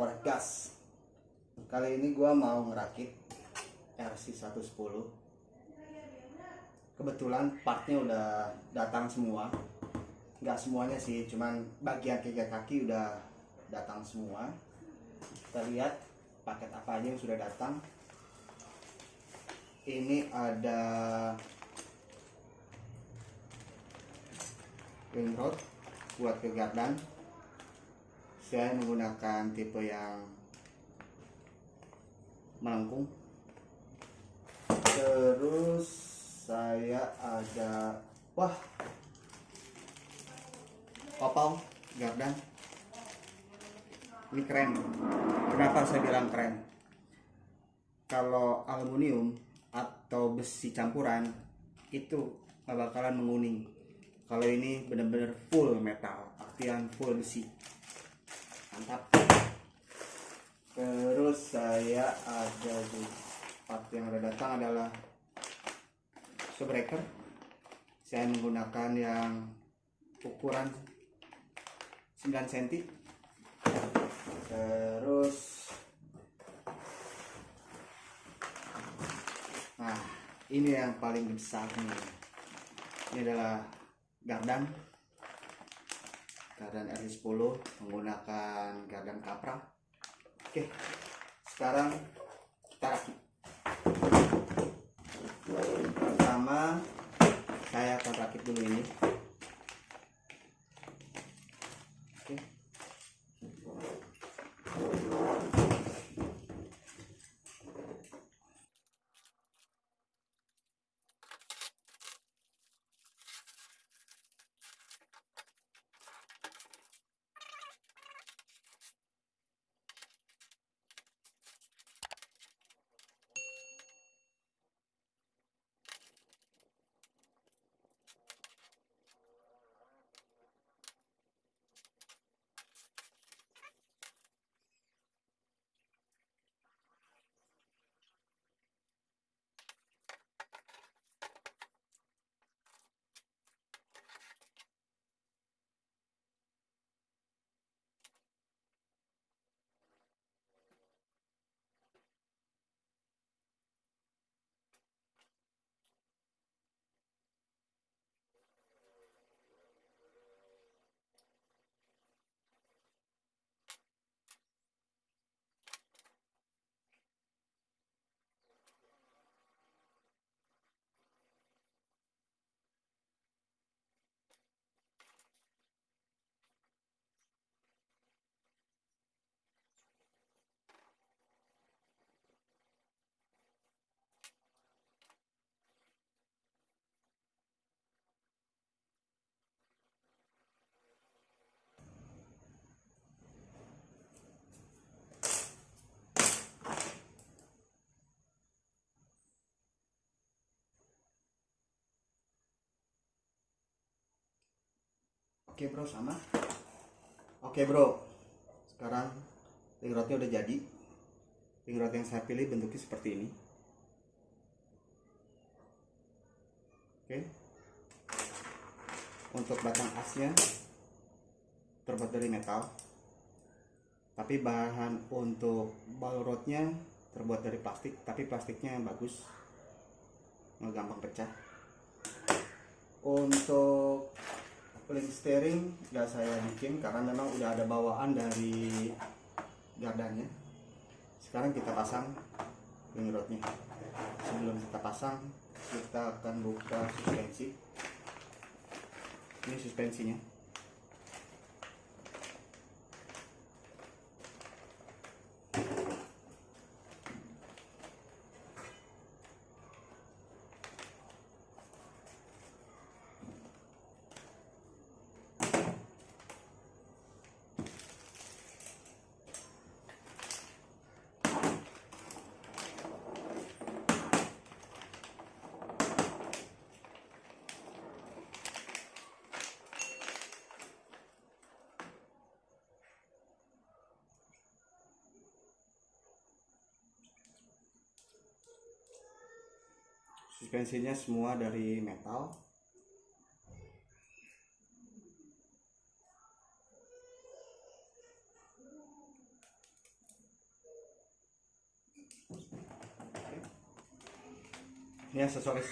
korek gas. Kali ini gua mau ngerakit RC 110 kebetulan partnya udah datang semua. Nggak semuanya sih cuman bagian tiga kaki udah datang semua. Kita lihat paket apa aja yang sudah datang. Ini ada ring rod buat ke gardan saya menggunakan tipe yang melengkung. Terus saya ada wah opal gardan. Ini keren. Kenapa saya bilang keren? Kalau aluminium atau besi campuran itu bakalan menguning. Kalau ini benar-benar full metal artian full besi mantap. Terus saya ada di part yang ada datang adalah breaker saya menggunakan yang ukuran 9 cm terus nah ini yang paling besar nih. Ini adalah gardan gardan RC10 menggunakan gardan kapra oke sekarang kita rakit pertama saya akan rakit dulu ini Oke bro sama. Oke bro. Sekarang ring rodnya udah jadi. Ring rod yang saya pilih bentuknya seperti ini. Oke. Untuk batang asnya Terbuat dari metal. Tapi bahan untuk ball rodnya Terbuat dari plastik Tapi plastiknya yang bagus. Nggak gampang pecah. Untuk link steering nggak saya bikin karena memang udah ada bawaan dari gardannya sekarang kita pasang ring rodnya sebelum kita pasang kita akan buka suspensi. Ini suspensinya suspensinya semua dari metal. Ini aksesoris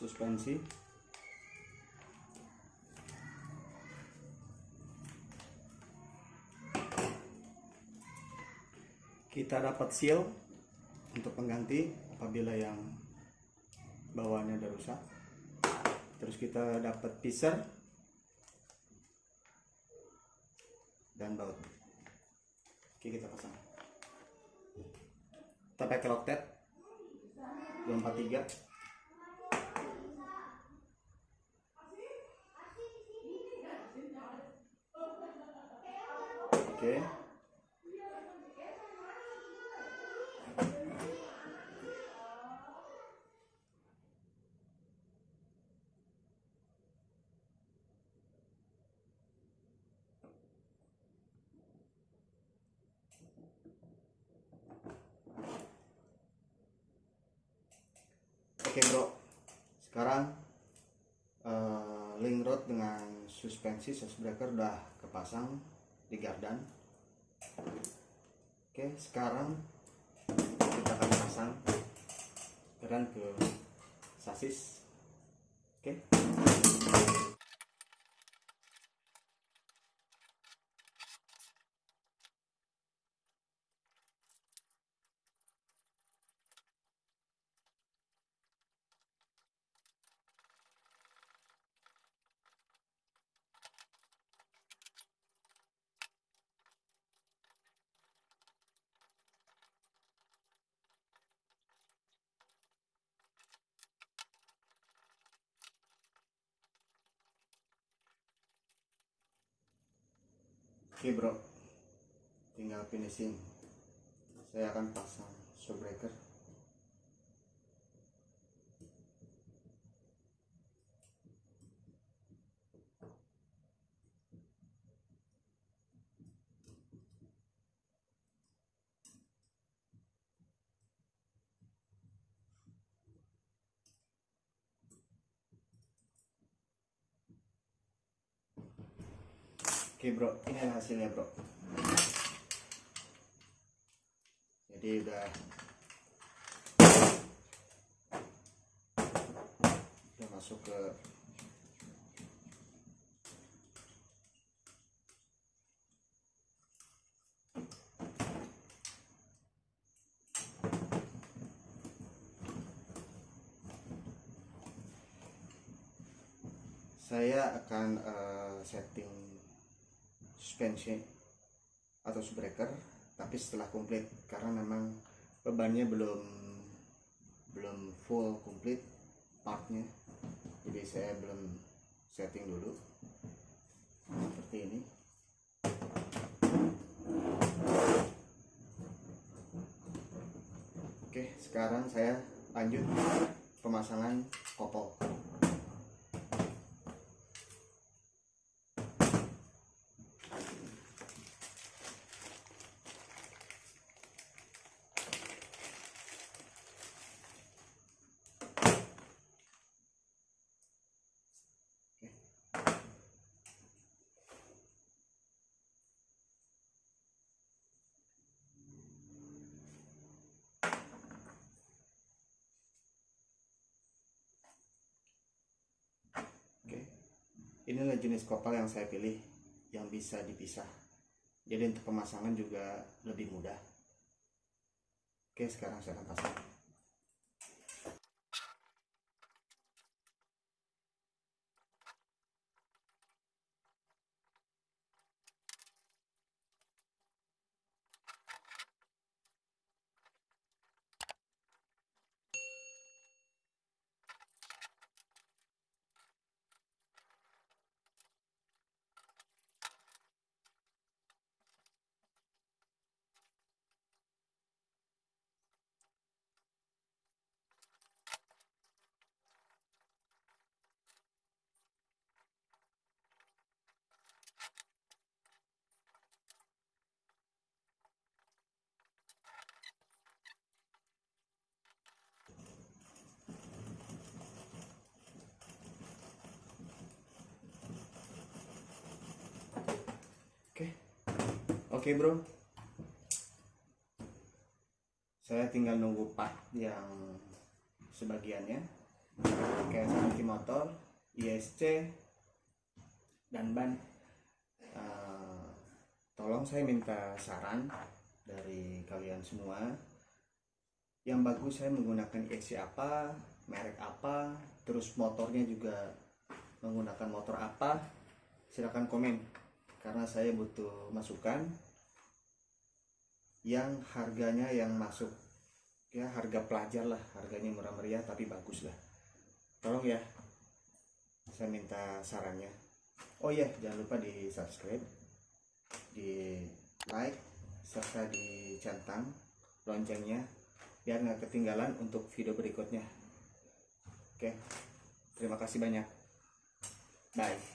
suspensi. Kita dapat seal untuk pengganti apabila yang bawaannya ada rusak. Terus kita dapat pisser dan baut. Oke kita pasang. Kita pakai loktet 243 oke Oke bro, sekarang eh, link rod dengan suspensi breaker udah kepasang di gardan. Oke, sekarang kita akan pasang keran ke sasis. Oke. Oke bro, tinggal finishing. Saya akan pasang showbreaker. Oke bro, ini adalah hasilnya bro. Jadi udah udah masuk ke saya akan eh, setting suspension atau breaker tapi setelah komplit karena memang bebannya belum belum full komplit partnya. Jadi saya belum setting dulu seperti ini. Oke sekarang saya lanjut pemasangan kopel Oke, inilah jenis kopel yang saya pilih yang bisa dipisah. Jadi untuk pemasangan juga lebih mudah. Oke, sekarang saya akan pasang. Oke bro. Saya tinggal nunggu part yang sebagiannya. Kayak seperti motor ISC dan ban. Eh, tolong saya minta saran dari kalian semua. Yang bagus saya menggunakan ISC apa merek apa terus motornya juga menggunakan motor apa. Silahkan komen karena saya butuh masukan yang harganya yang masuk. Ya harga pelajar lah harganya murah meriah tapi bagus lah. Tolong ya saya minta sarannya. Oh iya jangan lupa di subscribe di like serta dicentang loncengnya biar nggak ketinggalan untuk video berikutnya. Oke terima kasih banyak. Bye